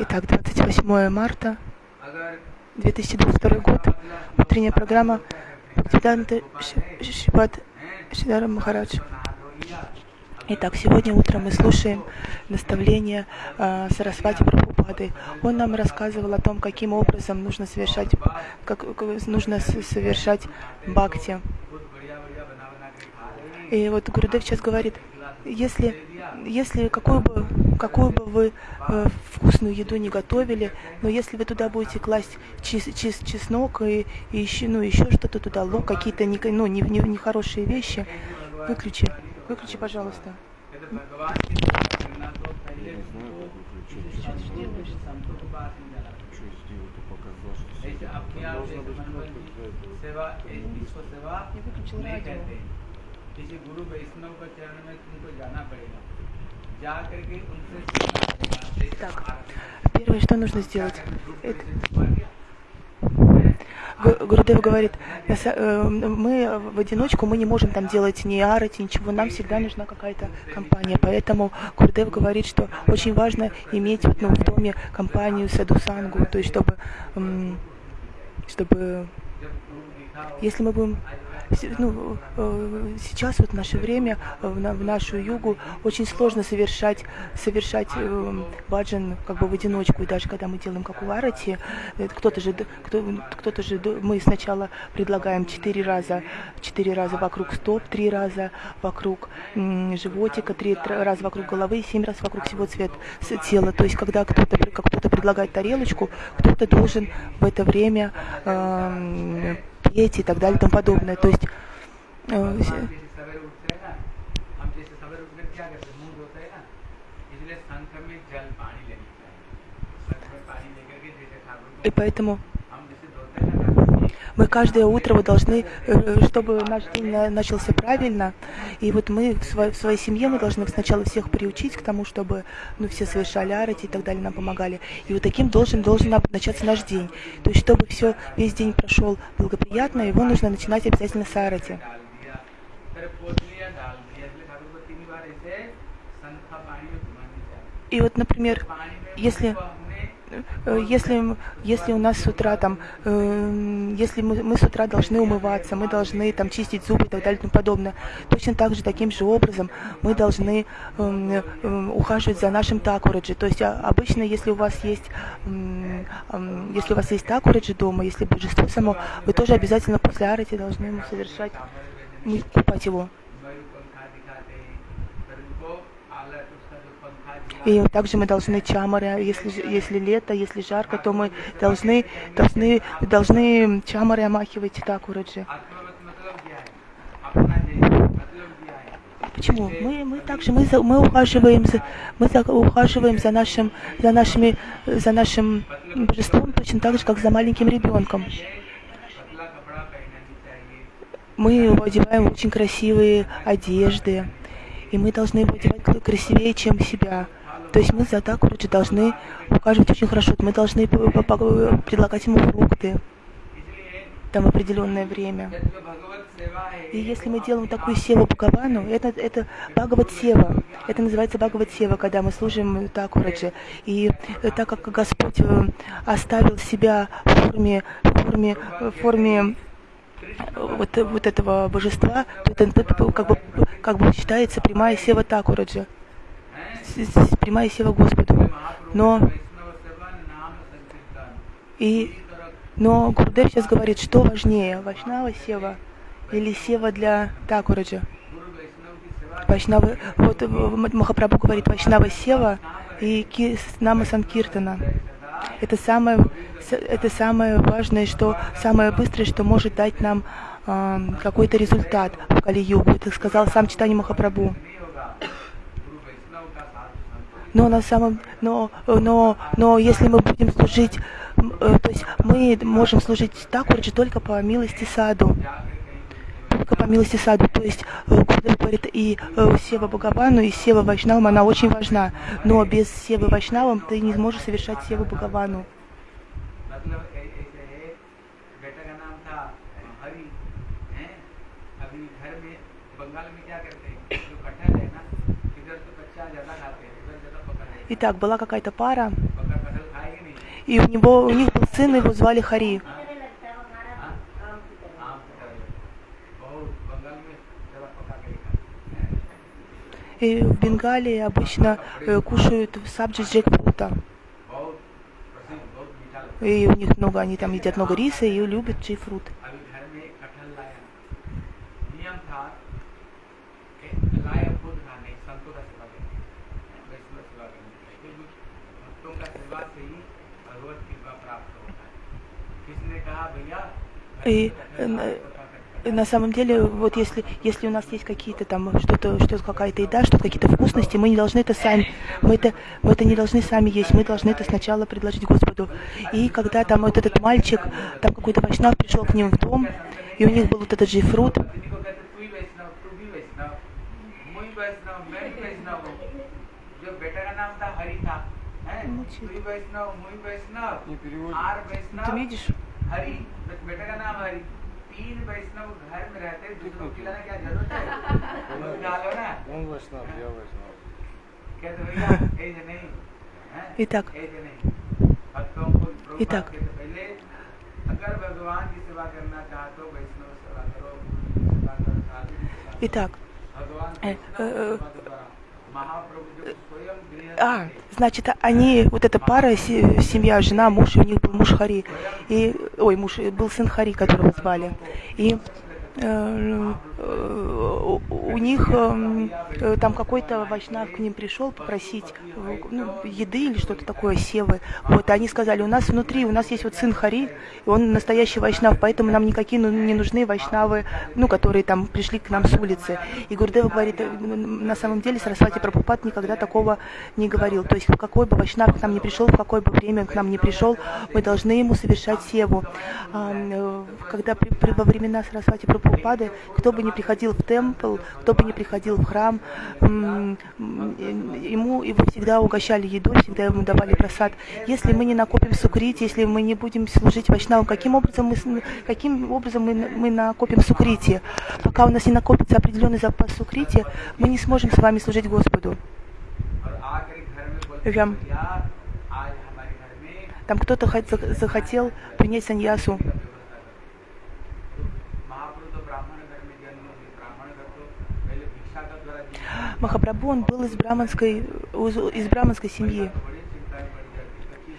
Итак, 28 марта 2022 год. Утренняя программа Бхактиданта Шипат Шидара Махарадж. Итак, сегодня утром мы слушаем наставление э, Сарасвати Прабхупады. Он нам рассказывал о том, каким образом нужно совершать, как, нужно совершать бхакти. И вот Гурудев сейчас говорит, если, если какую бы, какую бы вы э, вкусную еду не готовили, но если вы туда будете класть чес, чес, чеснок и, и еще, ну, еще что-то туда, лук, какие-то не, ну, не, не, нехорошие вещи, выключи. Выключи, пожалуйста. Я выключил радио. किसी गुरु वैष्णव का चरण में तुमको जाना पड़ेगा जा करके उनसे Так, первое, что нужно сделать, это... Гурудев говорит, э, мы в одиночку, мы не можем там делать ни арати, ничего, нам всегда нужна какая-то компания. Поэтому Гурудев говорит, что очень важно иметь вот, ну, в доме компанию садусангу, то есть чтобы, чтобы если мы будем ну, э, сейчас вот в наше время, э, в нашу югу, очень сложно совершать, совершать э, баджан как бы в одиночку. И даже когда мы делаем как у Арати, кто-то же, кто, кто-то же, мы сначала предлагаем четыре раза, четыре раза вокруг стоп, три раза вокруг животика, три раза вокруг головы, семь раз вокруг всего цвет тела. То есть, когда кто-то, кто-то предлагает тарелочку, кто-то должен в это время э, петь и так далее и тому подобное. То есть э, и поэтому мы каждое утро вы должны, э, чтобы наш день начался правильно, и вот мы в своей, в своей семье мы должны сначала всех приучить к тому, чтобы ну, все совершали арати и так далее, нам помогали. И вот таким должен, должен начаться наш день. То есть, чтобы все, весь день прошел благоприятно, его нужно начинать обязательно с арати. И вот, например, если Э, если, если у нас с утра там, э, если мы, мы с утра должны умываться, мы должны там чистить зубы и так далее и тому подобное, точно так же, таким же образом мы должны э, э, ухаживать за нашим такураджи. То есть а, обычно, если у вас есть, э, э, если у вас есть такураджи дома, если божество само, вы тоже обязательно после арати должны ему совершать, купать его. И также мы должны чамары, если, если лето, если жарко, то мы должны, должны, должны чамары омахивать такураджи. Почему? Мы, мы также мы, мы ухаживаем за мы за, ухаживаем за нашим за нашими за нашим божеством точно так же, как за маленьким ребенком. Мы его одеваем очень красивые одежды, и мы должны его одевать красивее, чем себя. То есть мы за Такураджи должны ухаживать очень хорошо. Мы должны предлагать ему фрукты там определенное время. И если мы делаем такую севу Бхагавану, это, это Бхагават Сева. Это называется Бхагават Сева, когда мы служим Такураджи. И так как Господь э, оставил себя в форме, в форме, в форме вот, вот этого божества, то это, это как, бы, как бы считается прямая сева Такураджа прямая сила Господу. Но и но Гурдев сейчас говорит, что важнее, Вайшнава сева или сева для Такураджа. Вайшнава, вот Махапрабху говорит Вайшнава сева и Нама Санкиртана. Это самое, это самое важное, что самое быстрое, что может дать нам э, какой-то результат в Кали-югу. Это сказал сам Читани Махапрабху но на самом, но, но, но если мы будем служить, э, то есть мы можем служить Такурджи только по милости саду, только по милости саду, то есть э, Гурдев говорит и э, Сева Бхагавану, и Сева Вайшнавам, она очень важна, но без Севы Вайшнавам ты не сможешь совершать Севу Бхагавану. Итак, была какая-то пара, и у него у них был сын, его звали Хари. И в Бенгалии обычно э, кушают сабджи с джекфрута. И у них много, они там едят много риса и любят джейфрут. И э, на самом деле, вот если, если у нас есть какие-то там что-то, что какая-то еда, что-то какие-то вкусности, мы не должны это сами, мы это, мы это не должны сами есть, мы должны это сначала предложить Господу. И когда там вот этот мальчик, там какой-то вайшнав пришел к ним в дом, и у них был вот этот же фрут, Ты видишь? हरी बेटे का नाम हरी। तीन वैष्णव घर में रहते दूसरों की लाना क्या ज़रूरत है? डालो ना। वैष्णव वैष्णव। कहते तो भैया नहीं इतक नहीं। इतक पहले अगर भगवान की सेवा करना चाहते हो वैष्णव सेवा करो इतक भगवान а, значит, они, вот эта пара, семья, жена, муж, у них был муж Хари, и, ой, муж, был сын Хари, которого звали. И у них эм, э, там какой-то вайшнав к ним пришел попросить э, ну, еды или что-то такое, севы. Вот, и они сказали, у нас внутри, у нас есть вот сын Хари, и он настоящий вайшнав, поэтому нам никакие ну, не нужны вайшнавы, ну, которые там пришли к нам с улицы. И Гурдева говорит, на самом деле Сарасвати Прабхупад никогда такого не говорил. То есть какой бы вайшнав к нам не пришел, в какое бы время к нам не пришел, мы должны ему совершать севу. Когда при, при, во времена Сарасвати Прабхупада Прабхупады, кто бы ни приходил в темпл, кто бы ни приходил в храм, ему его всегда угощали едой, всегда ему давали просад. Если мы не накопим сукрити, если мы не будем служить вайшнавам, каким образом мы, каким образом мы, мы накопим сукрити? Пока у нас не накопится определенный запас сукрити, мы не сможем с вами служить Господу. Там кто-то захотел принять саньясу. Махапрабху, он был из браманской, из браманской семьи.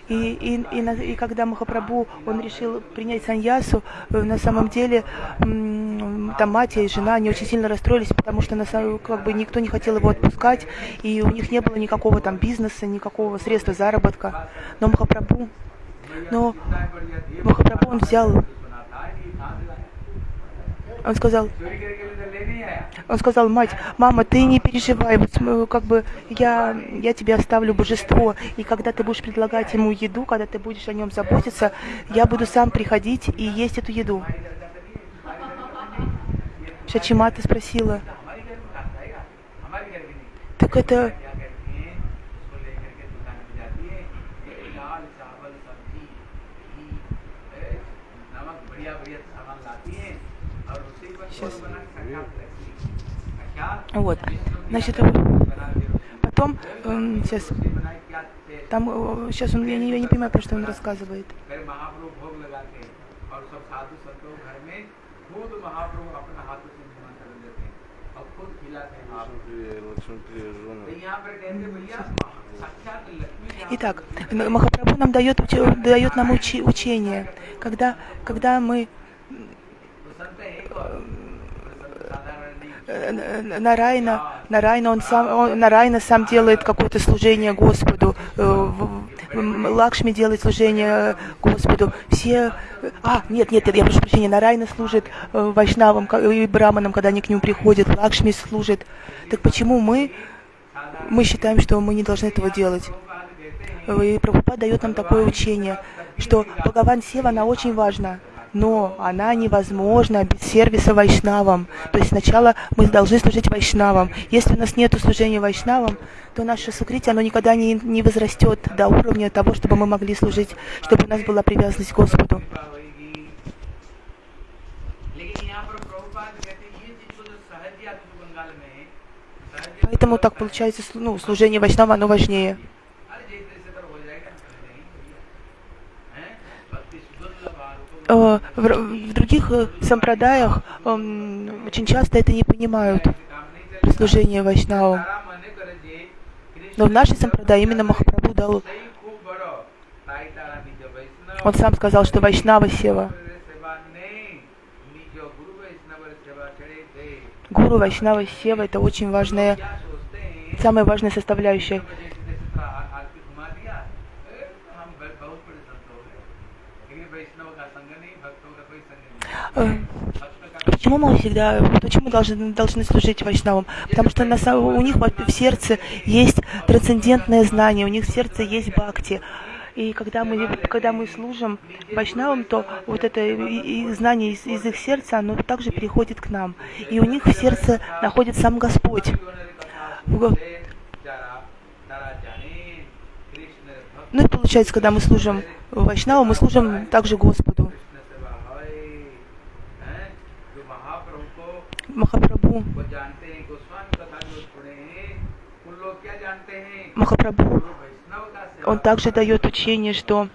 И, и, и, и когда Махапрабху, он решил принять саньясу, на самом деле там мать и жена, они очень сильно расстроились, потому что на самом, как бы никто не хотел его отпускать, и у них не было никакого там бизнеса, никакого средства заработка. Но Махапрабху, но Махапрабху он взял, он сказал, он сказал, мать, мама, ты не переживай, вот, как бы я, я тебе оставлю божество, и когда ты будешь предлагать ему еду, когда ты будешь о нем заботиться, я буду сам приходить и есть эту еду. Шачимата спросила, так это Сейчас. Вот. Значит, потом, э, сейчас, там, э, сейчас он, я не, я не понимаю, про что он рассказывает. Итак, Махапрабху нам дает, дает нам учи, учение, когда, когда мы Нарайна, Нарайна, он сам, он, Нарайна сам делает какое-то служение Господу, э, Лакшми делает служение Господу, все, а, нет, нет, я прошу прощения, Нарайна служит э, Вайшнавам и Браманам, когда они к нему приходят, Лакшми служит. Так почему мы, мы считаем, что мы не должны этого делать? И Прабхупад дает нам такое учение, что Бхагаван Сева, она очень важна но она невозможна без сервиса вайшнавам. То есть сначала мы должны служить вайшнавам. Если у нас нет служения вайшнавам, то наше сукрити, оно никогда не, не возрастет до уровня того, чтобы мы могли служить, чтобы у нас была привязанность к Господу. Поэтому так получается, ну, служение Вайшнава, оно важнее. Э, в других э, сампрадаях очень часто это не понимают при служении. Но в нашей сампрадай именно Махапрабху дал... Он сам сказал, что Вайшнава Сева. Гуру Вайшнава Сева это очень важная, самая важная составляющая. Почему мы всегда, почему мы должны, должны служить вайшнавам? Потому что на, у них в сердце есть трансцендентное знание, у них в сердце есть бхакти. И когда мы, когда мы служим вайшнавам, то вот это знание из, из их сердца, оно также переходит к нам. И у них в сердце находится сам Господь. Ну и получается, когда мы служим Вайшнаву, мы служим также Господу. Махапрабху. Махапрабху, он также дает учение, что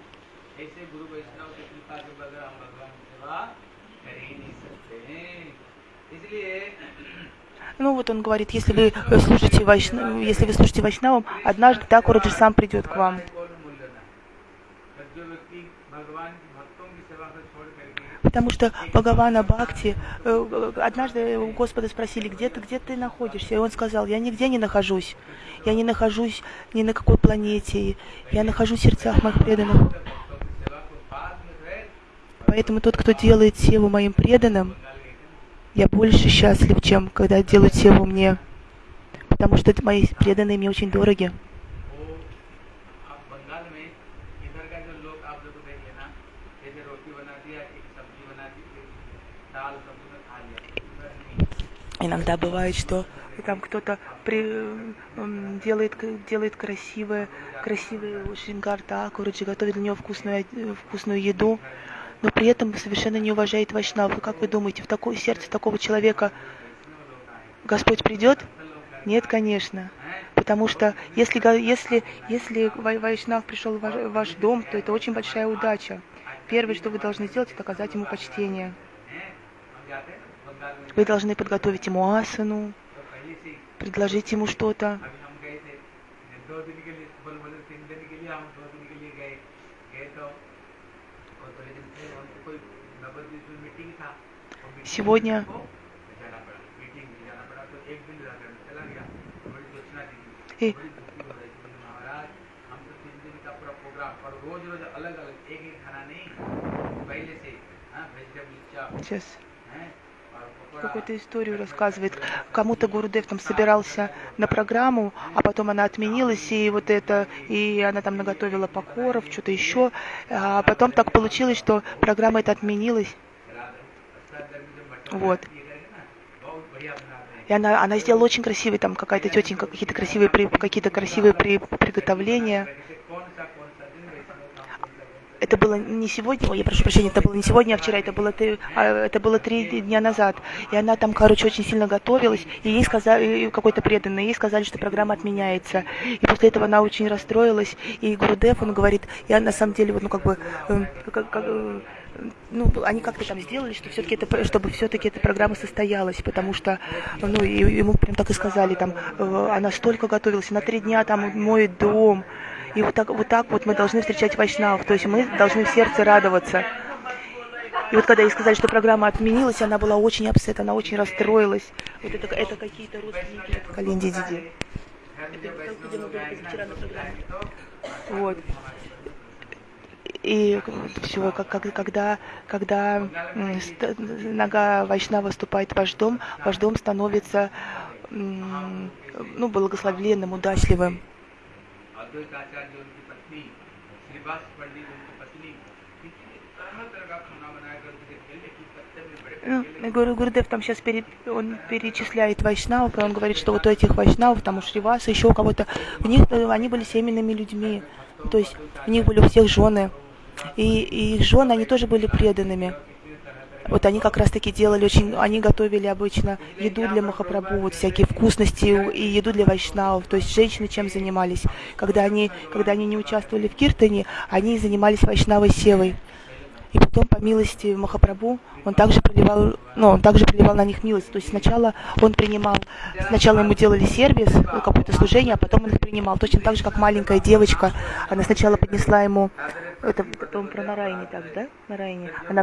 Ну вот он говорит, если вы слушаете Вайшнавам, если вы слушаете Вайшнавам, однажды так же сам придет к вам. Потому что Бхагавана Бхакти, э, однажды у Господа спросили, где ты, где ты находишься? И он сказал, я нигде не нахожусь. Я не нахожусь ни на какой планете. Я нахожусь в сердцах моих преданных. Поэтому тот, кто делает севу моим преданным, я больше счастлив, чем когда делают севу мне. Потому что мои преданные мне очень дороги. Иногда бывает, что там кто-то при, делает, делает красивые, красивые шингар такураджи, готовит для него вкусную, вкусную еду, но при этом совершенно не уважает Вайшнаву. Как вы думаете, в такое сердце такого человека Господь придет? Нет, конечно. Потому что если, если, если Вайшнав пришел в ваш, в ваш дом, то это очень большая удача. Первое, что вы должны сделать, это оказать ему почтение. Вы должны подготовить ему асану, предложить ему что-то. Сегодня и сейчас какую-то историю рассказывает. Кому-то Гурудев там собирался на программу, а потом она отменилась, и вот это, и она там наготовила покоров, что-то еще. А потом так получилось, что программа эта отменилась. Вот. И она, она сделала очень красивые, там какая-то тетенька, какие-то красивые, какие-то красивые при, приготовления это было не сегодня, я прошу прощения, это было не сегодня, а вчера, это было, а, это было три дня назад. И она там, короче, очень сильно готовилась, и ей сказали, какой-то преданный, ей сказали, что программа отменяется. И после этого она очень расстроилась, и Гурудев, он говорит, я на самом деле, вот, ну, как бы, э, как, как, э, ну, они как-то там сделали, что все-таки это, чтобы все-таки эта программа состоялась, потому что, ну, ему прям так и сказали, там, э, она столько готовилась, на три дня там моет дом, и вот так, вот так вот мы должны встречать вайшнавов, то есть мы должны в сердце радоваться. И вот когда ей сказали, что программа отменилась, она была очень upset, она очень расстроилась. Вот это, это какие-то родственники, это Калинди Диди. Это где мы были позавчера на программе. Вот и э, все как, как, когда, когда нога Вайшнава вступает в ваш дом, ваш дом становится ну, благословленным, удачливым. Ну, Гуру Гурдев там сейчас пере, он перечисляет вайшнавов, он говорит, что вот у этих вайшнавов, там у Шриваса, еще у кого-то, у них они были семенными людьми, то есть у них были у всех жены и, и их жены, они тоже были преданными. вот они как раз таки делали очень, они готовили обычно еду для Махапрабху, вот всякие вкусности и еду для вайшнавов, то есть женщины чем занимались. Когда они, когда они не участвовали в киртане, они занимались вайшнавой севой. И потом, по милости Махапрабху, он также проливал, ну, он также проливал на них милость. То есть сначала он принимал, сначала ему делали сервис, ну, какое-то служение, а потом он их принимал. Точно так же, как маленькая девочка, она сначала поднесла ему, это, он про Нарайни так, да? Нарайни. Она